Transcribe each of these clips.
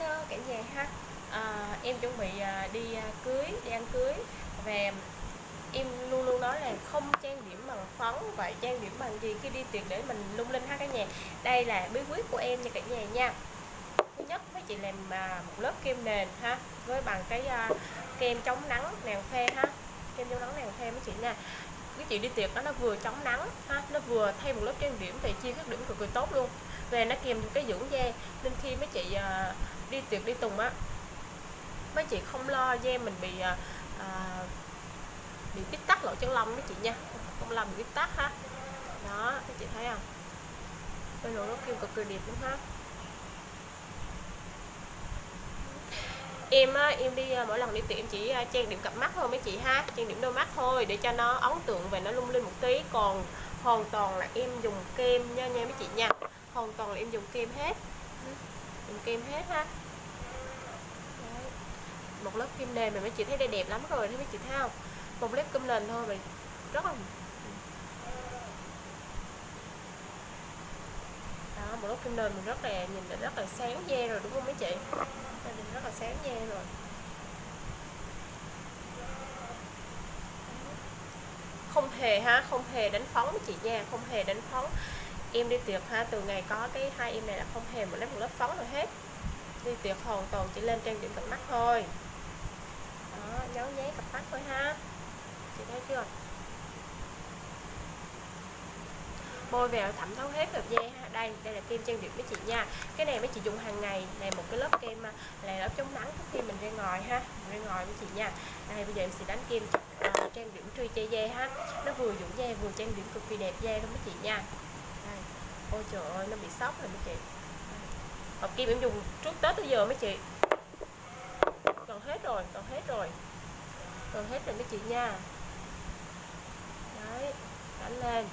hello cả nhà ha. À, em chuẩn bị ờ, đi ờ, cưới đi ăn cưới. Và em luôn luôn nói là không trang điểm bằng phấn vậy trang điểm bằng gì khi đi tiệc để mình lung linh ha cả nhà. Đây là bí quyết của em nha cả nhà nha. Thứ nhất mấy chị làm à, một lớp kem nền ha với bằng cái kem chống nắng nàng phê ha. Kem chống nắng nàng phê mấy chị nha. Cái chị đi tiệc đó nó vừa chống nắng ha nó vừa thay một lớp trang điểm thì chia các điểm cực kỳ tốt luôn. Về nó kèm cái dưỡng da. Nên khi mấy chị đi tiệc đi tùng á mấy chị không lo da mình bị à, à, bị bít tắc lỗ chân lông mấy chị nha không làm bị bít tắc ha. Đó mấy chị thấy không? Bên lỗ nó kêu cực kỳ đẹp luôn ha. Em á, em đi à, mỗi lần đi tiệm chỉ à, trang điểm cặp mắt thôi mấy chị ha trang điểm đôi mắt thôi để cho nó ấn tượng và nó lung linh một tí. Còn hoàn toàn là em dùng kem nha nha mấy chị nha hoàn toàn là em dùng kem hết dùng kem hết ha. Đấy. một lớp kem nền mà mấy chị thấy đây đẹp lắm rồi, thấy mấy chị thấy không? Một lớp kem nền thôi mà rất là đó, một lớp kem nền mình rất là nhìn là rất là sáng da rồi, đúng không mấy chị? Nhìn rất là sáng da rồi. Không hề ha, không hề đánh phấn với chị nha, không hề đánh phấn em đi tiệc ha từ ngày có cái hai em này là không hề một lớp một lớp phấn nào hết. Đi tiệc hoàn toàn chỉ lên trang điểm cặp mắt thôi. Đó nháo nhé cặp mắt thôi ha. Chị thấy chưa? Bôi vào thẩm thấu hết được da ha. Đây đây là kem trang điểm với chị nha. Cái này mấy chị dùng hàng ngày này một cái lớp kem à, là lớp chống nắng trước khi mình ra ngoài ha. Ra ngoài với chị nha. Đây bây giờ em sẽ đánh kem uh, trang điểm truy che da ha. Nó vừa dưỡng da vừa trang điểm cực kỳ đẹp da luôn mấy chị nha ôi trời ơi, nó bị sốc rồi mấy chị. Hộp kim em dùng trước tết tới giờ mấy chị. Còn hết rồi, còn hết rồi. Còn hết rồi mấy chị nha. Đấy, đánh lên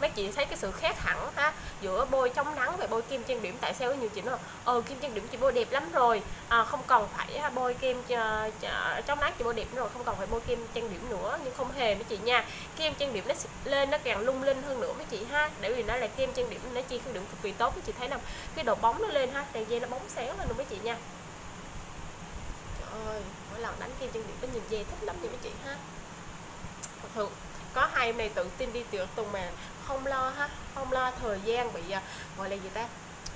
mấy chị thấy cái sự khác hẳn ha giữa bôi chống nắng và bôi kem trang điểm tại sao nhiều chị nói ờ kem trang điểm chị bôi đẹp lắm rồi à, không cần phải à, bôi kem chống nắng chị bôi đẹp rồi không cần phải bôi kem trang điểm nữa. Nhưng không hề mấy chị nha kem trang điểm nó lên nó càng lung linh hơn nữa mấy chị ha để vì nó là kem trang điểm nó chi khử điểm cực kỳ tốt mấy chị thấy không? Cái độ bóng nó lên ha đèn dây nó bóng sáng lên luôn mấy chị nha. Trời ơi mỗi lần đánh kem trang điểm nó nhìn dê thích lắm nha mấy chị ha. Thật hai em này tự tin đi tiệc tùng mà không lo ha không lo thời gian bị à, gọi là gì ta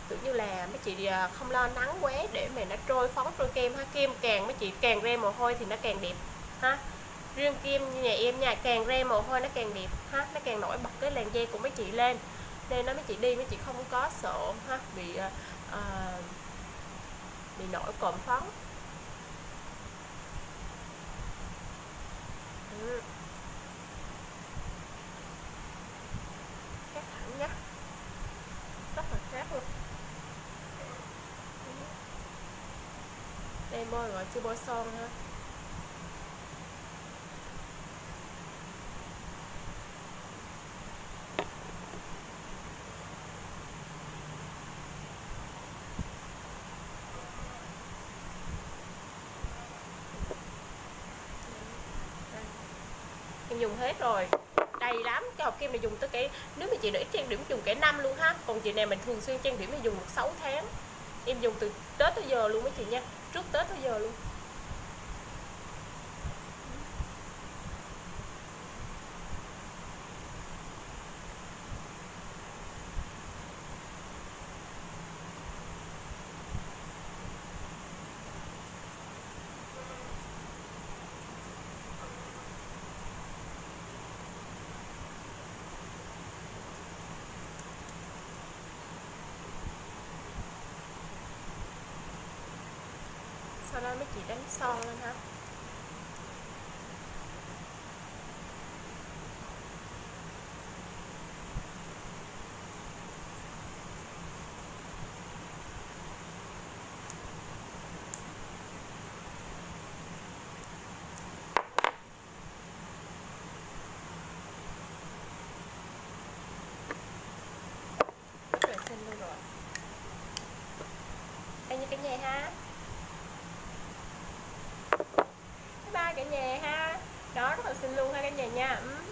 tự như là mấy chị à, không lo nắng quá để mà nó trôi phóng trôi kem ha kem càng mấy chị càng ra mồ hôi thì nó càng đẹp ha. Riêng kem như nhà em nhà càng ra mồ hôi nó càng đẹp ha nó càng nổi bật cái làn da của mấy chị lên. Nên nó mấy chị đi mấy chị không có sợ ha bị uh, bị nổi cộm phấn ừ. nhé rất là khác luôn bôi rồi chưa bôi son ha em dùng hết rồi. Đầy lắm cái hộp kim này dùng tới cái, nếu mà chị để trang điểm dùng cả năm luôn ha. Còn chị này mình thường xuyên trang điểm thì dùng được 6 tháng. Em dùng từ tết tới giờ luôn mấy chị nha trước tết tới giờ luôn. Sau đó mấy chị đánh son lên ha rất là xinh luôn rồi đây như cái nhà ha xin luôn ha cả nhà nha. Ừ.